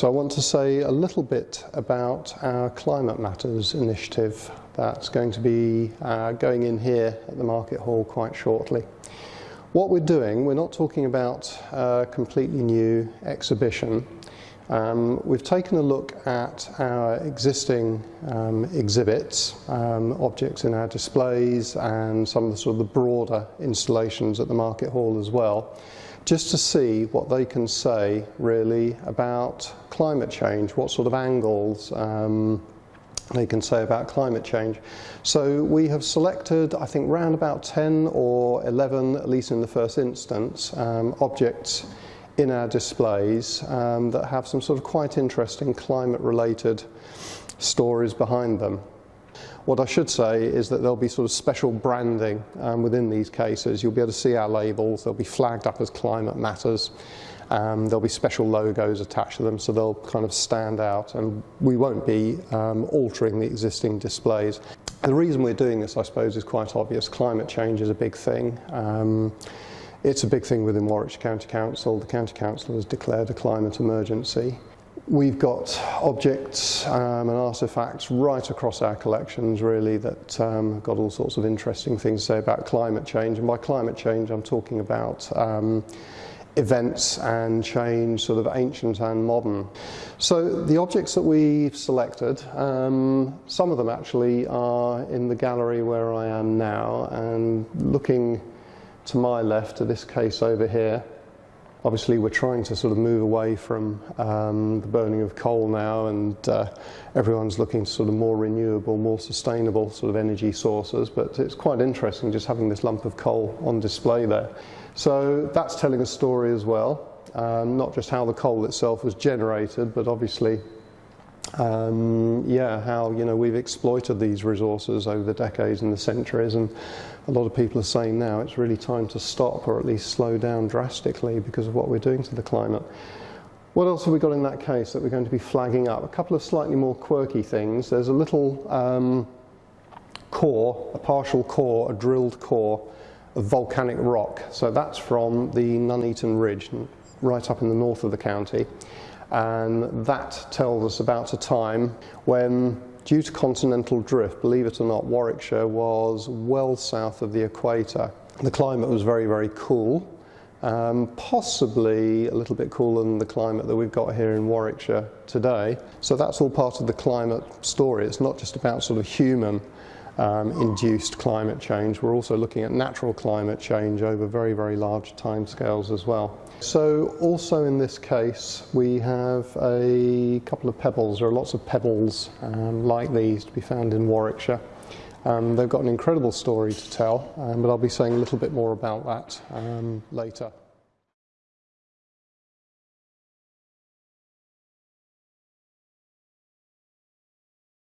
So I want to say a little bit about our Climate Matters initiative that's going to be uh, going in here at the Market Hall quite shortly. What we're doing, we're not talking about a completely new exhibition. Um, we've taken a look at our existing um, exhibits, um, objects in our displays and some of the sort of the broader installations at the Market Hall as well just to see what they can say really about climate change, what sort of angles um, they can say about climate change. So we have selected, I think, round about 10 or 11, at least in the first instance, um, objects in our displays um, that have some sort of quite interesting climate-related stories behind them. What I should say is that there'll be sort of special branding um, within these cases. You'll be able to see our labels. They'll be flagged up as climate matters. Um, there'll be special logos attached to them so they'll kind of stand out and we won't be um, altering the existing displays. The reason we're doing this I suppose is quite obvious. Climate change is a big thing. It's a big thing within Warwickshire County Council. The County Council has declared a climate emergency. We've got objects um, and artefacts right across our collections really that um, got all sorts of interesting things to say about climate change and by climate change I'm talking about um, events and change, sort of ancient and modern. So the objects that we've selected, um, some of them actually are in the gallery where I am now and looking to my left to this case over here Obviously, we're trying to sort of move away from um, the burning of coal now, and uh, everyone's looking to sort of more renewable, more sustainable sort of energy sources. But it's quite interesting just having this lump of coal on display there. So that's telling a story as well, um, not just how the coal itself was generated, but obviously um, yeah, how you know we've exploited these resources over the decades and the centuries, and a lot of people are saying now it's really time to stop or at least slow down drastically because of what we're doing to the climate. What else have we got in that case that we're going to be flagging up? A couple of slightly more quirky things. There's a little um, core, a partial core, a drilled core of volcanic rock. So that's from the Nuneaton Ridge, right up in the north of the county and that tells us about a time when due to continental drift, believe it or not, Warwickshire was well south of the equator. The climate was very, very cool, um, possibly a little bit cooler than the climate that we've got here in Warwickshire today. So that's all part of the climate story. It's not just about sort of human um, induced climate change. We're also looking at natural climate change over very, very large timescales as well. So also in this case, we have a couple of pebbles. There are lots of pebbles um, like these to be found in Warwickshire. Um, they've got an incredible story to tell, um, but I'll be saying a little bit more about that um, later.